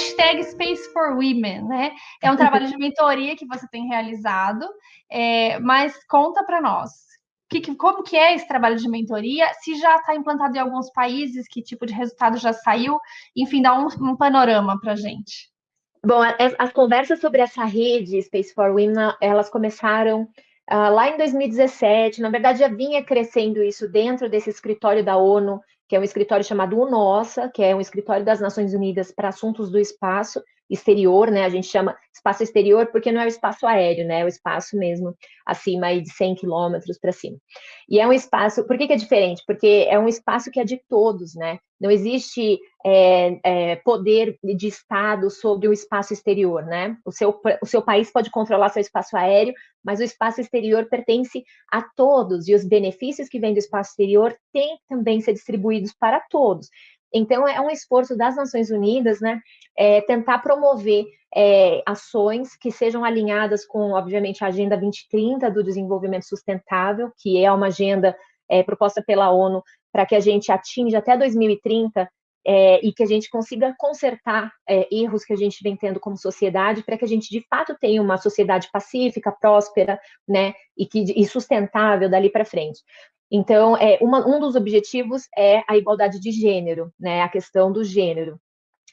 hashtag Space for Women, né? É um trabalho de mentoria que você tem realizado, é, mas conta para nós. Que, que, como que é esse trabalho de mentoria? Se já está implantado em alguns países, que tipo de resultado já saiu? Enfim, dá um, um panorama para gente. Bom, as, as, conversas sobre essa rede Space for Women, elas começaram uh, lá em 2017. Na verdade, já vinha crescendo isso dentro desse escritório da ONU, que é um escritório chamado UNOSA, que é um escritório das Nações Unidas para assuntos do espaço, exterior, né? A gente chama espaço exterior porque não é o espaço aéreo, né? É o espaço mesmo acima aí de 100 quilômetros para cima. E é um espaço, por que, que, é diferente? Porque é um espaço que é de todos, né? Não existe é, é, poder de Estado sobre o espaço exterior, né? O seu, o seu país pode controlar seu espaço aéreo, mas o espaço exterior pertence a todos e os benefícios que vêm do espaço exterior têm também ser distribuídos para todos. Então, é um esforço das Nações Unidas, né, é, tentar promover é, ações que sejam alinhadas com, obviamente, a Agenda 2030 do Desenvolvimento Sustentável, que é uma agenda é, proposta pela ONU para que a gente atinja até 2030 é, e que a gente consiga consertar é, erros que a gente vem tendo como sociedade, para que a gente de fato tenha uma sociedade pacífica, próspera, né, e, que, e sustentável dali para frente. Então, é, uma, um dos objetivos é a igualdade de gênero, né? A questão do gênero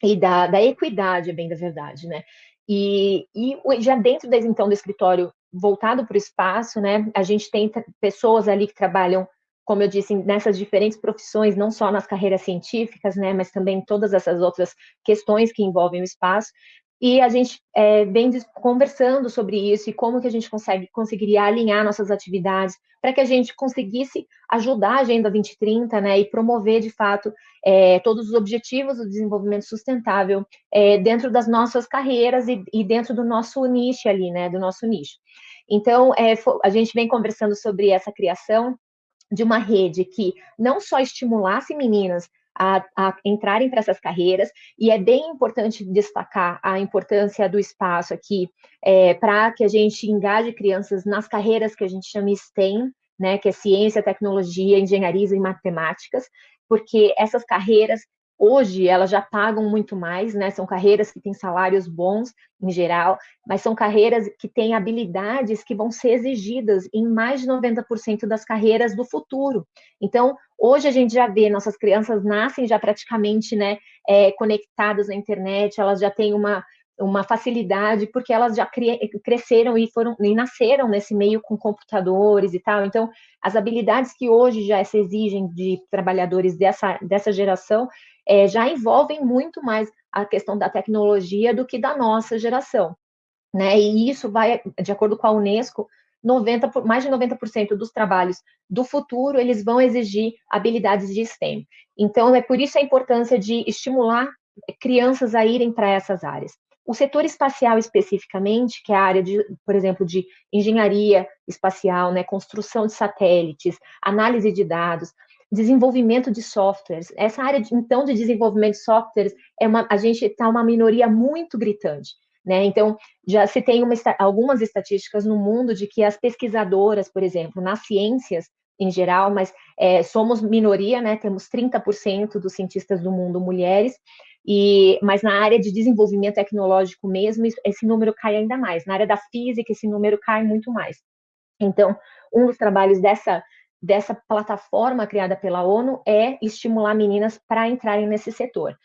e da, da equidade, bem da verdade, né? E, e já dentro desse, então do escritório voltado para o espaço, né? A gente tem pessoas ali que trabalham, como eu disse, nessas diferentes profissões, não só nas carreiras científicas, né? Mas também todas essas outras questões que envolvem o espaço. E a gente é, vem conversando sobre isso e como que a gente consegue, conseguiria alinhar nossas atividades para que a gente conseguisse ajudar a Agenda 2030 né, e promover, de fato, é, todos os objetivos do desenvolvimento sustentável é, dentro das nossas carreiras e, e, dentro do nosso nicho ali, né, do nosso nicho. Então, é, a gente vem conversando sobre essa criação de uma rede que não só estimulasse meninas a, a entrarem para essas carreiras, e é bem importante destacar a importância do espaço aqui é, para que a gente engaje crianças nas carreiras que a gente chama STEM, né, que é ciência, tecnologia, engenharia e matemáticas, porque essas carreiras Hoje elas já pagam muito mais, né? São carreiras que têm salários bons em geral, mas são carreiras que têm habilidades que vão ser exigidas em mais de 90% das carreiras do futuro. Então, hoje a gente já vê nossas crianças nascem já praticamente, né, é, conectadas na internet, elas já têm uma uma facilidade, porque elas já cresceram e foram e nasceram nesse meio com computadores e tal. Então, as habilidades que hoje já se exigem de trabalhadores dessa, dessa geração é, já envolvem muito mais a questão da tecnologia do que da nossa geração. Né? E isso vai, de acordo com a Unesco, 90, mais de 90% dos trabalhos do futuro, eles vão exigir habilidades de STEM. Então, é por isso a importância de estimular crianças a irem para essas áreas. O setor espacial especificamente, que é a área de, por exemplo, de engenharia espacial, né, construção de satélites, análise de dados, desenvolvimento de softwares. Essa área, de, então, de desenvolvimento de softwares, é uma, a gente está uma minoria muito gritante. Né? Então, já se tem uma, algumas estatísticas no mundo de que as pesquisadoras, por exemplo, nas ciências em geral, mas é, somos minoria, né? temos 30% dos cientistas do mundo mulheres, e, mas na área de desenvolvimento tecnológico mesmo, esse número cai ainda mais. Na área da física, esse número cai muito mais. Então, um dos trabalhos dessa, dessa plataforma criada pela ONU é estimular meninas para entrarem nesse setor.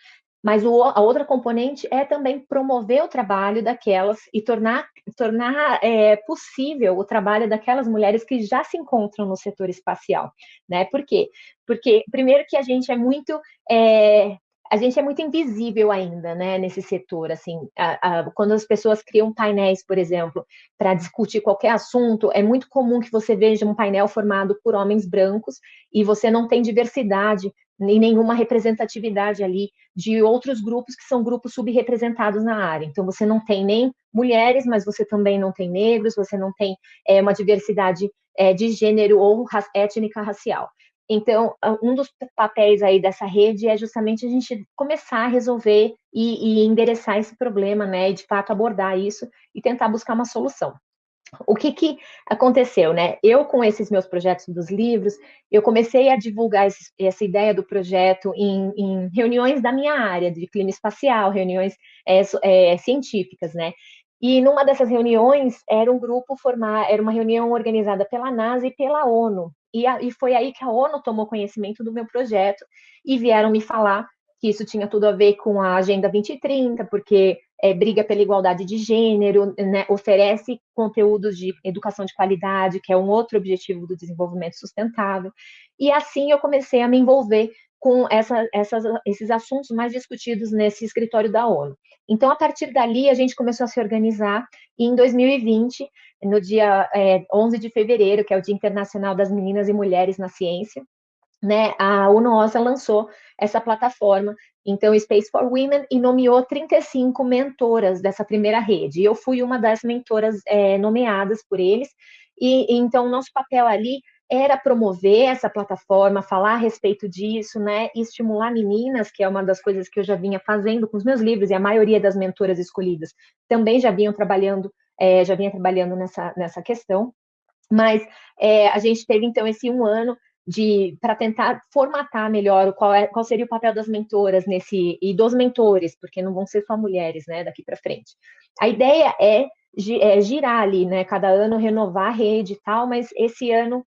Mas o, a outra componente é também promover o trabalho daquelas e tornar, tornar é, possível o trabalho daquelas mulheres que já se encontram no setor espacial. Né? Por quê? Porque, primeiro, que a gente é muito é, a gente é muito invisível ainda, né, nesse setor, assim, a, a, quando as pessoas criam painéis, por exemplo, para discutir qualquer assunto, é muito comum que você veja um painel formado por homens brancos e você não tem diversidade nem nenhuma representatividade ali de outros grupos que são grupos subrepresentados na área. Então, você não tem nem mulheres, mas você também não tem negros, você não tem é, uma diversidade é, de gênero ou étnica racial. Então, um dos papéis aí dessa rede é justamente a gente começar a resolver e, e endereçar esse problema, né, e de fato abordar isso e tentar buscar uma solução. o que, que aconteceu, né? Eu, com esses meus projetos dos livros, eu comecei a divulgar esse, essa ideia do projeto em, em, reuniões da minha área, de clima espacial, reuniões é, é, científicas, né? E numa dessas reuniões era um grupo formar, era uma reunião organizada pela NASA e pela ONU. E, a, e foi aí que a ONU tomou conhecimento do meu projeto e vieram me falar que isso tinha tudo a ver com a Agenda 2030, porque é, briga pela igualdade de gênero, né, oferece conteúdos de educação de qualidade, que é um outro objetivo do desenvolvimento sustentável. E assim eu comecei a me envolver com essa, essas, esses assuntos mais discutidos nesse escritório da ONU. Então, a partir dali, a gente começou a se organizar, e em 2020, no dia é, 11 de fevereiro, que é o Dia Internacional das Meninas e Mulheres na Ciência, né, a UNOSA lançou essa plataforma, então Space for Women, e nomeou 35 mentoras dessa primeira rede. E eu fui uma das mentoras é, nomeadas por eles, e então nosso papel ali era promover essa plataforma, falar a respeito disso, né, estimular meninas, que é uma das coisas que eu já vinha fazendo com os meus livros, e a maioria das mentoras escolhidas também já vinham trabalhando, é, já vinha trabalhando nessa, nessa questão, mas é, a gente teve, então, esse um ano de para tentar formatar melhor qual, é, qual seria o papel das mentoras nesse e dos mentores, porque não vão ser só mulheres, né, daqui para frente. A ideia é, é girar ali, né, cada ano renovar a rede e tal, mas esse ano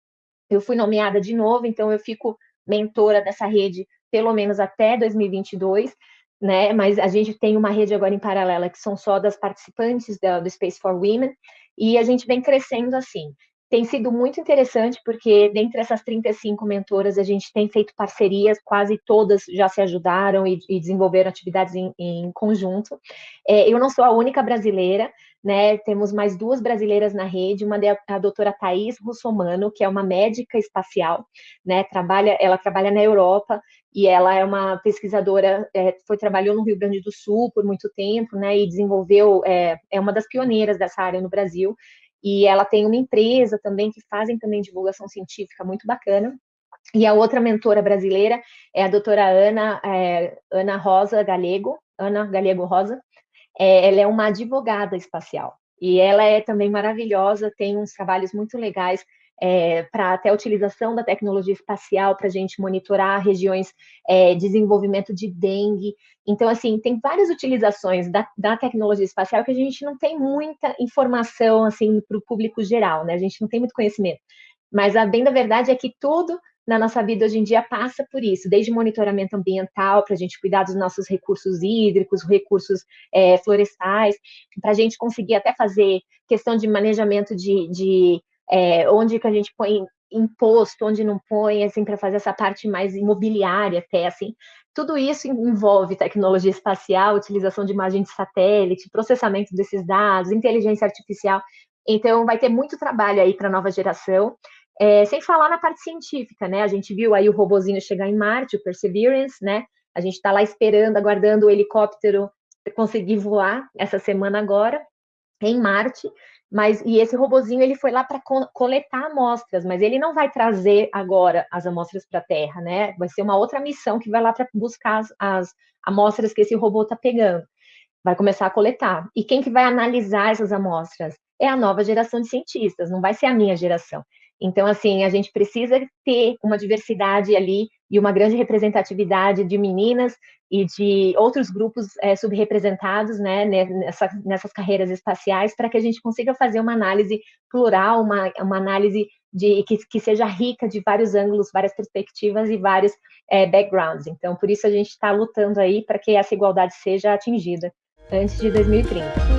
eu fui nomeada de novo, então eu fico mentora dessa rede pelo menos até 2022, né? Mas a gente tem uma rede agora em paralela que são só das participantes da, do Space for Women, e a gente vem crescendo assim. Tem sido muito interessante, porque dentre essas 35 mentoras, a gente tem feito parcerias, quase todas já se ajudaram e, e desenvolveram atividades em, em conjunto. É, eu não sou a única brasileira, né? Temos mais duas brasileiras na rede, uma é a doutora Thais Russomano, que é uma médica espacial, né? Trabalha, ela trabalha na Europa e ela é uma pesquisadora, é, foi trabalhou no Rio Grande do Sul por muito tempo, né? E desenvolveu, é, é uma das pioneiras dessa área no Brasil. E ela tem uma empresa também que fazem também divulgação científica muito bacana. E a outra mentora brasileira é a doutora Ana, é, Ana Rosa Galego, Ana Galego Rosa, é, ela é uma advogada espacial. E ela é também maravilhosa, tem uns trabalhos muito legais é, para até a utilização da tecnologia espacial para a gente monitorar regiões é, de desenvolvimento de dengue. Então, assim, tem várias utilizações da, da tecnologia espacial que a gente não tem muita informação, assim, para o público geral, né? A gente não tem muito conhecimento. Mas a bem da verdade é que tudo na nossa vida hoje em dia passa por isso, desde monitoramento ambiental, para a gente cuidar dos nossos recursos hídricos, recursos é, florestais, para a gente conseguir até fazer questão de manejamento de, de é, onde que a gente põe imposto, onde não põe, assim, para fazer essa parte mais imobiliária até, assim. Tudo isso envolve tecnologia espacial, utilização de imagem de satélite, processamento desses dados, inteligência artificial. Então, vai ter muito trabalho aí para a nova geração. É, sem falar na parte científica, né? A gente viu aí o robozinho chegar em Marte, o Perseverance, né? A gente está lá esperando, aguardando o helicóptero conseguir voar essa semana agora em Marte. Mas e esse robozinho ele foi lá para co coletar amostras, mas ele não vai trazer agora as amostras para a Terra, né? Vai ser uma outra missão que vai lá para buscar as, as amostras que esse robô está pegando. Vai começar a coletar. E quem que vai analisar essas amostras? É a nova geração de cientistas, não vai ser a minha geração. Então, assim, a gente precisa ter uma diversidade ali e uma grande representatividade de meninas e de outros grupos é, subrepresentados né, nessa, nessas carreiras espaciais para que a gente consiga fazer uma análise plural, uma, uma análise de, que, que seja rica de vários ângulos, várias perspectivas e vários é, backgrounds. Então, por isso a gente está lutando aí para que essa igualdade seja atingida antes de 2030.